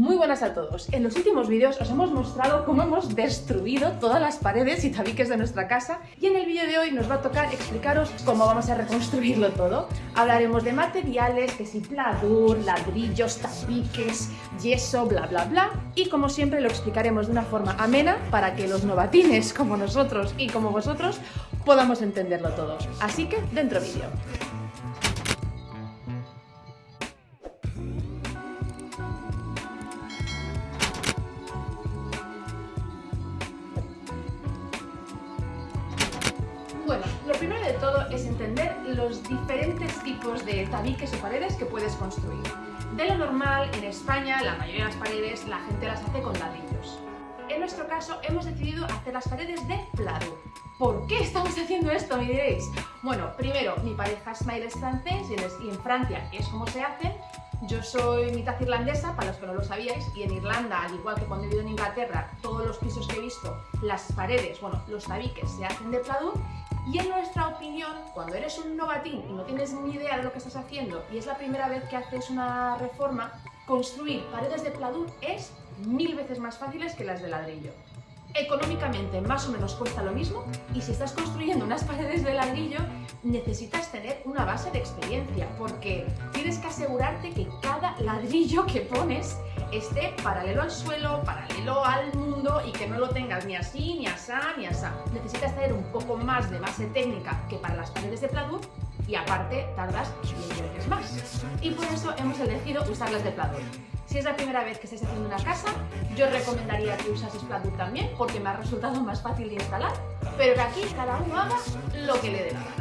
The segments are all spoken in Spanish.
Muy buenas a todos. En los últimos vídeos os hemos mostrado cómo hemos destruido todas las paredes y tabiques de nuestra casa y en el vídeo de hoy nos va a tocar explicaros cómo vamos a reconstruirlo todo. Hablaremos de materiales, que si pladur, ladrillos, tabiques, yeso, bla bla bla y como siempre lo explicaremos de una forma amena para que los novatines como nosotros y como vosotros podamos entenderlo todo. Así que dentro vídeo. Entender los diferentes tipos de tabiques o paredes que puedes construir. De lo normal, en España, la mayoría de las paredes la gente las hace con ladrillos. En nuestro caso, hemos decidido hacer las paredes de pladur. ¿Por qué estamos haciendo esto, me diréis? Bueno, primero, mi pareja Smile es francés y en Francia es como se hacen. Yo soy mitad irlandesa, para los que no lo sabíais, y en Irlanda, al igual que cuando he vivido en Inglaterra, todos los pisos que he visto, las paredes, bueno, los tabiques se hacen de pladur y en nuestra opinión, cuando eres un novatín y no tienes ni idea de lo que estás haciendo y es la primera vez que haces una reforma, construir paredes de pladur es mil veces más fáciles que las de ladrillo. Económicamente más o menos cuesta lo mismo y si estás construyendo unas paredes de ladrillo necesitas tener una base de experiencia porque tienes que asegurarte que cada ladrillo que pones esté paralelo al suelo, paralelo al mundo y que no lo tengas ni así, ni asá, ni asá. Necesitas tener un poco más de base técnica que para las paredes de pladur y aparte tardas 10 veces más. Y por eso hemos elegido usarlas de pladur. Si es la primera vez que estés haciendo una casa, yo recomendaría que usases pladur también porque me ha resultado más fácil de instalar, pero que aquí cada uno haga lo que le dé la gana.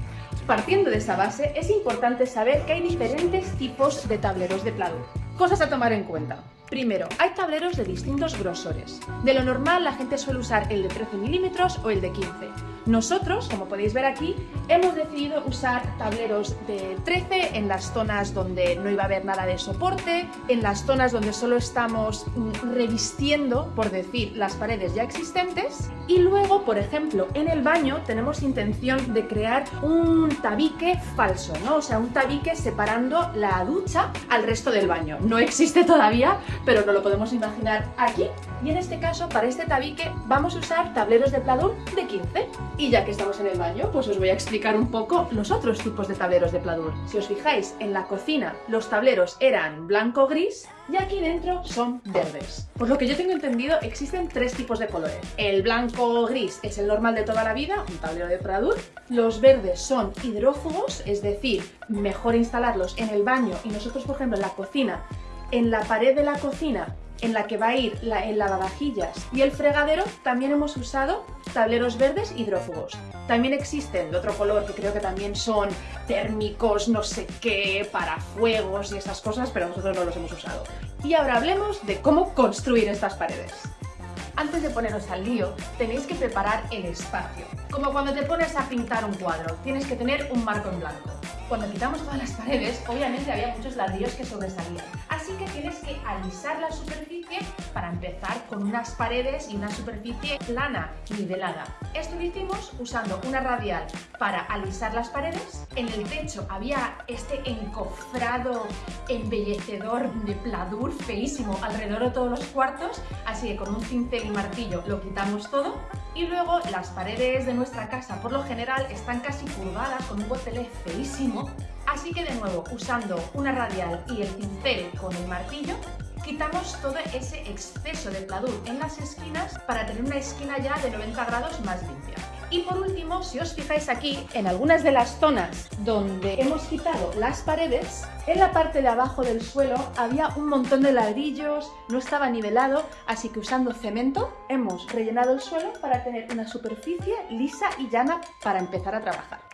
Partiendo de esa base, es importante saber que hay diferentes tipos de tableros de pladur. Cosas a tomar en cuenta. Primero, hay tableros de distintos grosores. De lo normal la gente suele usar el de 13 milímetros o el de 15. Nosotros, como podéis ver aquí, hemos decidido usar tableros de 13 en las zonas donde no iba a haber nada de soporte, en las zonas donde solo estamos mm, revistiendo, por decir, las paredes ya existentes y luego, por ejemplo, en el baño tenemos intención de crear un tabique falso, ¿no? O sea, un tabique separando la ducha al resto del baño. No existe todavía, pero no lo podemos imaginar aquí. Y en este caso, para este tabique, vamos a usar tableros de pladur de 15. Y ya que estamos en el baño, pues os voy a explicar un poco los otros tipos de tableros de pladur. Si os fijáis, en la cocina los tableros eran blanco-gris y aquí dentro son verdes. Por lo que yo tengo entendido, existen tres tipos de colores. El blanco-gris es el normal de toda la vida, un tablero de pladur. Los verdes son hidrófugos, es decir, mejor instalarlos en el baño y nosotros, por ejemplo, en la cocina en la pared de la cocina en la que va a ir la, el lavavajillas y el fregadero también hemos usado tableros verdes hidrófugos. También existen de otro color que creo que también son térmicos, no sé qué, para fuegos y esas cosas, pero nosotros no los hemos usado. Y ahora hablemos de cómo construir estas paredes. Antes de poneros al lío, tenéis que preparar el espacio. Como cuando te pones a pintar un cuadro, tienes que tener un marco en blanco. Cuando quitamos todas las paredes, obviamente había muchos ladrillos que sobresalían así que tienes que alisar la superficie para empezar con unas paredes y una superficie plana, nivelada. Esto lo hicimos usando una radial para alisar las paredes. En el techo había este encofrado embellecedor de pladur feísimo alrededor de todos los cuartos, así que con un cincel y martillo lo quitamos todo. Y luego las paredes de nuestra casa por lo general están casi curvadas con un botelé feísimo Así que de nuevo, usando una radial y el cincel con el martillo, quitamos todo ese exceso de pladur en las esquinas para tener una esquina ya de 90 grados más limpia. Y por último, si os fijáis aquí, en algunas de las zonas donde hemos quitado las paredes, en la parte de abajo del suelo había un montón de ladrillos, no estaba nivelado, así que usando cemento hemos rellenado el suelo para tener una superficie lisa y llana para empezar a trabajar.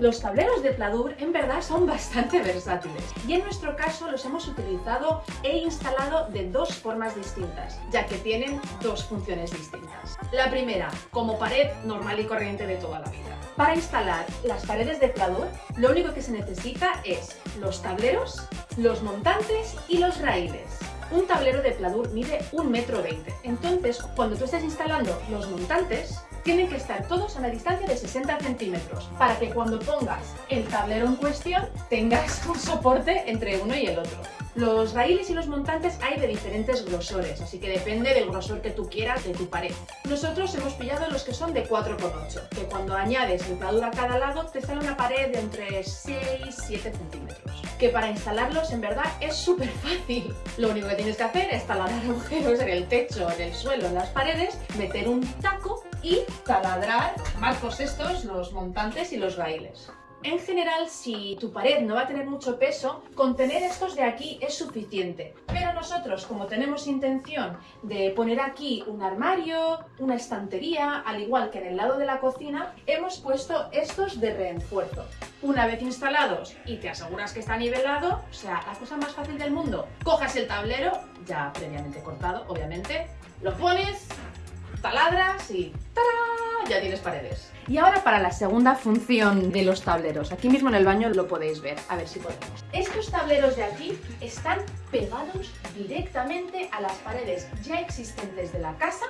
Los tableros de pladur en verdad son bastante versátiles y en nuestro caso los hemos utilizado e instalado de dos formas distintas, ya que tienen dos funciones distintas. La primera, como pared normal y corriente de toda la vida. Para instalar las paredes de pladur, lo único que se necesita es los tableros, los montantes y los raíles un tablero de pladur mide 1,20 metro. Entonces, cuando tú estés instalando los montantes, tienen que estar todos a una distancia de 60 centímetros para que cuando pongas el tablero en cuestión tengas un soporte entre uno y el otro. Los raíles y los montantes hay de diferentes grosores, así que depende del grosor que tú quieras de tu pared. Nosotros hemos pillado los que son de 4,8, que cuando añades el pladur a cada lado te sale una pared de entre 6 y 7 centímetros. Que para instalarlos en verdad es súper fácil. Lo único que tienes que hacer es taladrar agujeros en el techo, en el suelo, en las paredes, meter un taco y taladrar marcos estos, los montantes y los raíles. En general, si tu pared no va a tener mucho peso, con tener estos de aquí es suficiente. Pero nosotros, como tenemos intención de poner aquí un armario, una estantería, al igual que en el lado de la cocina, hemos puesto estos de refuerzo. Una vez instalados y te aseguras que está nivelado, o sea, la cosa más fácil del mundo, cojas el tablero, ya previamente cortado, obviamente, lo pones, taladras y ¡tarán! Ya tienes paredes. Y ahora para la segunda función de los tableros. Aquí mismo en el baño lo podéis ver, a ver si podemos. Estos tableros de aquí están pegados directamente a las paredes ya existentes de la casa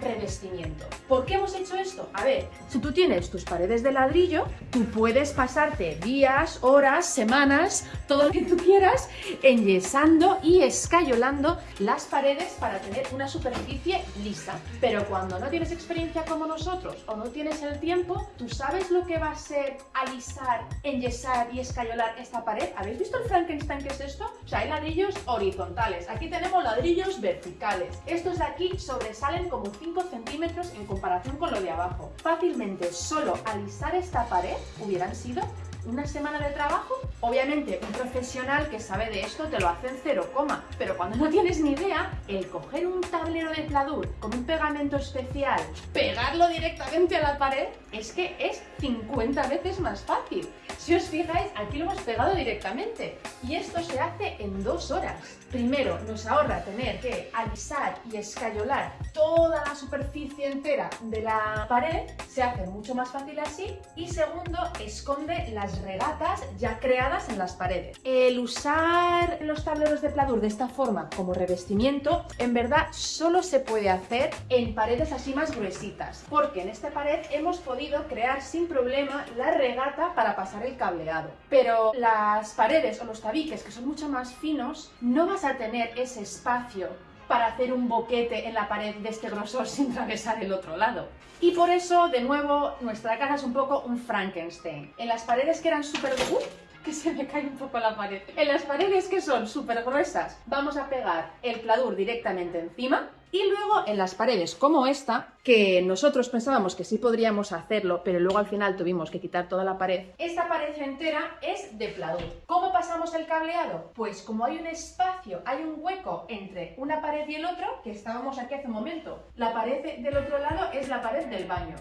revestimiento. ¿Por qué hemos hecho esto? A ver, si tú tienes tus paredes de ladrillo, tú puedes pasarte días, horas, semanas, todo lo que tú quieras, enyesando y escayolando las paredes para tener una superficie lisa. Pero cuando no tienes experiencia como nosotros o no tienes el tiempo, ¿tú sabes lo que va a ser alisar, enyesar y escayolar esta pared? ¿Habéis visto el Frankenstein que es esto? O sea, hay ladrillos horizontales, aquí tenemos ladrillos verticales. Estos de aquí sobresalen como 5 centímetros en comparación con lo de abajo. Fácilmente solo alisar esta pared hubieran sido una semana de trabajo, obviamente un profesional que sabe de esto te lo hace en cero coma, pero cuando no tienes ni idea, el coger un tablero de pladur con un pegamento especial, pegarlo directamente a la pared, es que es 50 veces más fácil. Si os fijáis, aquí lo hemos pegado directamente y esto se hace en dos horas. Primero, nos ahorra tener que alisar y escayolar toda la superficie entera de la pared, se hace mucho más fácil así y segundo, esconde las regatas ya creadas en las paredes. El usar los tableros de pladur de esta forma como revestimiento, en verdad solo se puede hacer en paredes así más gruesitas, porque en esta pared hemos podido crear sin problema la regata para pasar el cableado. Pero las paredes o los tabiques que son mucho más finos, no vas a tener ese espacio para hacer un boquete en la pared de este grosor sin atravesar el otro lado. Y por eso, de nuevo, nuestra casa es un poco un Frankenstein. En las paredes que eran súper... ¡Uh! que se me cae un poco la pared. En las paredes que son súper gruesas, vamos a pegar el pladur directamente encima y luego en las paredes como esta, que nosotros pensábamos que sí podríamos hacerlo, pero luego al final tuvimos que quitar toda la pared, esta pared entera es de pladur. ¿Cómo pasamos el cableado? Pues como hay un espacio, hay un hueco entre una pared y el otro, que estábamos aquí hace un momento, la pared del otro lado es la pared del baño.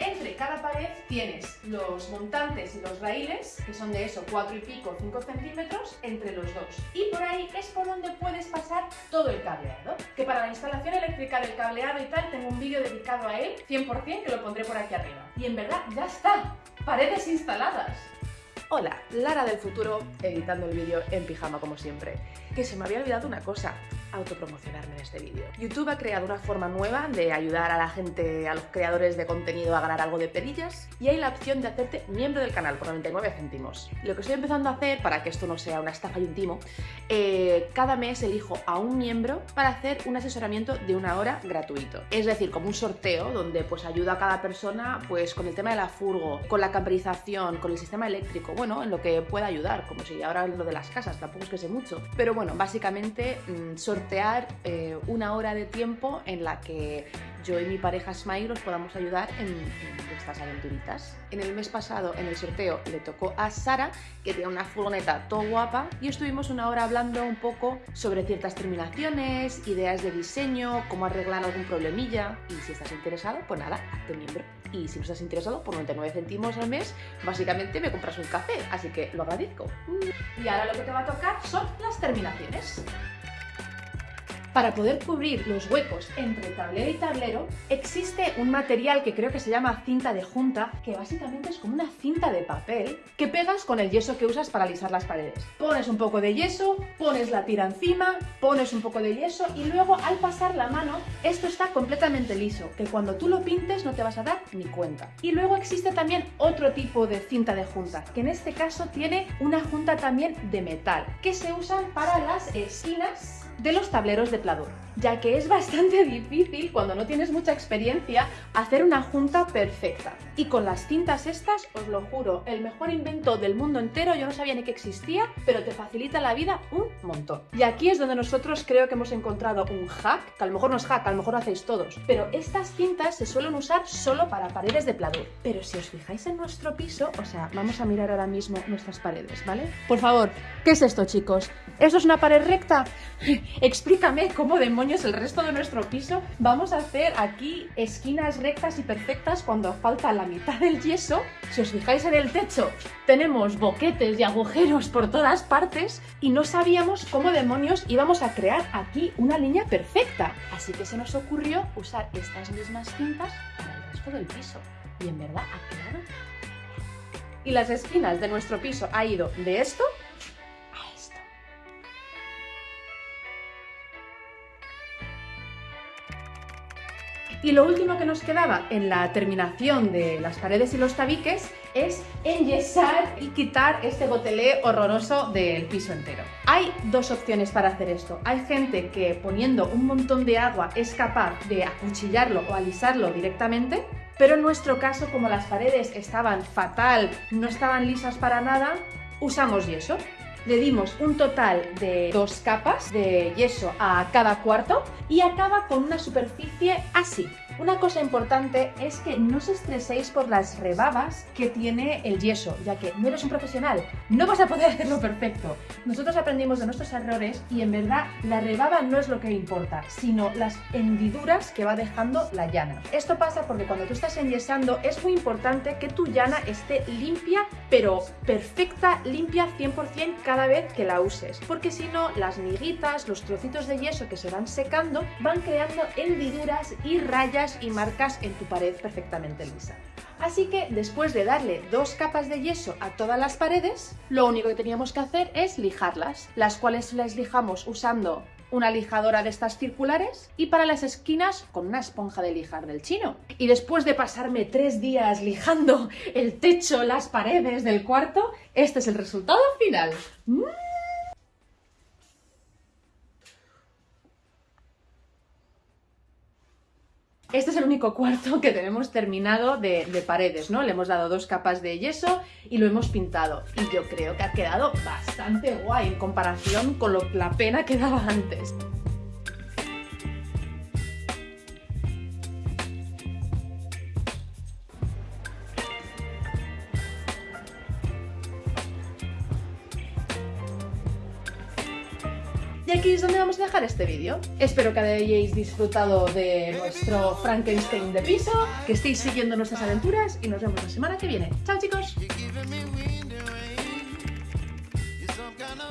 Entre cada pared tienes los montantes y los raíles, que son de eso, 4 y pico, 5 centímetros, entre los dos. Y por ahí es por donde puedes pasar todo el cableado. Que para la instalación eléctrica del cableado y tal, tengo un vídeo dedicado a él, 100% que lo pondré por aquí arriba. Y en verdad, ya está. Paredes instaladas. Hola, Lara del futuro, editando el vídeo en pijama como siempre. Que se me había olvidado una cosa, autopromocionarme en este vídeo. YouTube ha creado una forma nueva de ayudar a la gente, a los creadores de contenido a ganar algo de perillas y hay la opción de hacerte miembro del canal por 99 céntimos. Lo que estoy empezando a hacer, para que esto no sea una estafa y un timo, eh, cada mes elijo a un miembro para hacer un asesoramiento de una hora gratuito. Es decir, como un sorteo donde pues ayuda a cada persona pues con el tema de la furgo, con la camperización, con el sistema eléctrico, bueno, en lo que pueda ayudar, como si ahora lo de las casas, tampoco es que sé mucho. Pero bueno, básicamente mm, sortear eh, una hora de tiempo en la que yo y mi pareja Smile os podamos ayudar en, en aventuritas. En el mes pasado, en el sorteo, le tocó a Sara, que tiene una furgoneta todo guapa, y estuvimos una hora hablando un poco sobre ciertas terminaciones, ideas de diseño, cómo arreglar algún problemilla, y si estás interesado, pues nada, hazte miembro. Y si no estás interesado, por 99 céntimos al mes, básicamente me compras un café, así que lo agradezco. Y ahora lo que te va a tocar son las terminaciones. Para poder cubrir los huecos entre tablero y tablero, existe un material que creo que se llama cinta de junta, que básicamente es como una cinta de papel que pegas con el yeso que usas para alisar las paredes. Pones un poco de yeso, pones la tira encima, pones un poco de yeso y luego al pasar la mano, esto está completamente liso, que cuando tú lo pintes no te vas a dar ni cuenta. Y luego existe también otro tipo de cinta de junta, que en este caso tiene una junta también de metal, que se usan para las esquinas de los tableros de pladur, ya que es bastante difícil cuando no tienes mucha experiencia hacer una junta perfecta. Y con las cintas estas, os lo juro, el mejor invento del mundo entero, yo no sabía ni que existía, pero te facilita la vida un montón. Y aquí es donde nosotros creo que hemos encontrado un hack, que a lo mejor no es hack, a lo mejor lo hacéis todos, pero estas cintas se suelen usar solo para paredes de pladur. Pero si os fijáis en nuestro piso, o sea, vamos a mirar ahora mismo nuestras paredes, ¿vale? Por favor, ¿qué es esto, chicos? ¿Esto es una pared recta? Explícame cómo demonios el resto de nuestro piso vamos a hacer aquí esquinas rectas y perfectas cuando falta la mitad del yeso. Si os fijáis en el techo, tenemos boquetes y agujeros por todas partes y no sabíamos cómo demonios íbamos a crear aquí una línea perfecta. Así que se nos ocurrió usar estas mismas cintas para el resto del piso. Y en verdad ha quedado... Y las esquinas de nuestro piso ha ido de esto Y lo último que nos quedaba en la terminación de las paredes y los tabiques es enyesar y quitar este gotelé horroroso del piso entero. Hay dos opciones para hacer esto. Hay gente que poniendo un montón de agua es capaz de acuchillarlo o alisarlo directamente, pero en nuestro caso, como las paredes estaban fatal, no estaban lisas para nada, usamos yeso le dimos un total de dos capas de yeso a cada cuarto y acaba con una superficie así. Una cosa importante es que no os estreséis por las rebabas que tiene el yeso, ya que no eres un profesional, no vas a poder hacerlo perfecto. Nosotros aprendimos de nuestros errores y en verdad la rebaba no es lo que importa, sino las hendiduras que va dejando la llana. Esto pasa porque cuando tú estás enyesando es muy importante que tu llana esté limpia, pero perfecta, limpia 100% cada vez que la uses, porque si no las miguitas, los trocitos de yeso que se van secando van creando hendiduras y rayas y marcas en tu pared perfectamente lisa. Así que después de darle dos capas de yeso a todas las paredes, lo único que teníamos que hacer es lijarlas, las cuales las lijamos usando una lijadora de estas circulares y para las esquinas con una esponja de lijar del chino. Y después de pasarme tres días lijando el techo, las paredes del cuarto, este es el resultado final. ¡Mmm! Este es el único cuarto que tenemos terminado de, de, paredes, ¿no? Le hemos dado dos capas de yeso y lo hemos pintado. Y yo creo que ha quedado bastante guay en comparación con lo, la pena que daba antes. Y aquí es donde vamos a dejar este vídeo. Espero que hayáis disfrutado de nuestro Frankenstein de piso, que estéis siguiendo nuestras aventuras y nos vemos la semana que viene. ¡Chao chicos!